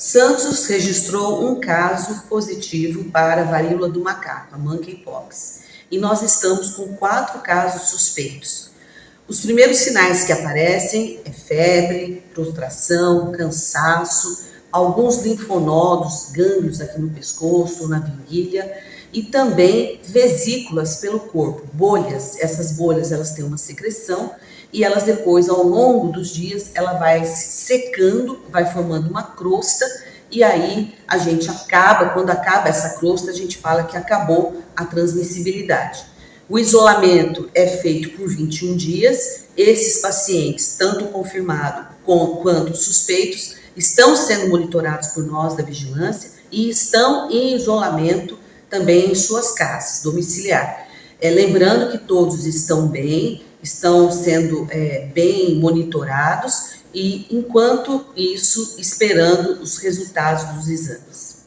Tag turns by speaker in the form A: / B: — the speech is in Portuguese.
A: Santos registrou um caso positivo para a varíola do macaco, a monkeypox, e nós estamos com quatro casos suspeitos. Os primeiros sinais que aparecem é febre, prostração, cansaço, alguns linfonodos, gânglios aqui no pescoço, na virilha, e também vesículas pelo corpo, bolhas. Essas bolhas elas têm uma secreção e elas depois, ao longo dos dias, ela vai se secando, vai formando uma crosta e aí a gente acaba, quando acaba essa crosta, a gente fala que acabou a transmissibilidade. O isolamento é feito por 21 dias. Esses pacientes, tanto confirmados quanto suspeitos, estão sendo monitorados por nós da vigilância e estão em isolamento também em suas casas, domiciliar. É, lembrando que todos estão bem, estão sendo é, bem monitorados e, enquanto isso, esperando os resultados dos exames.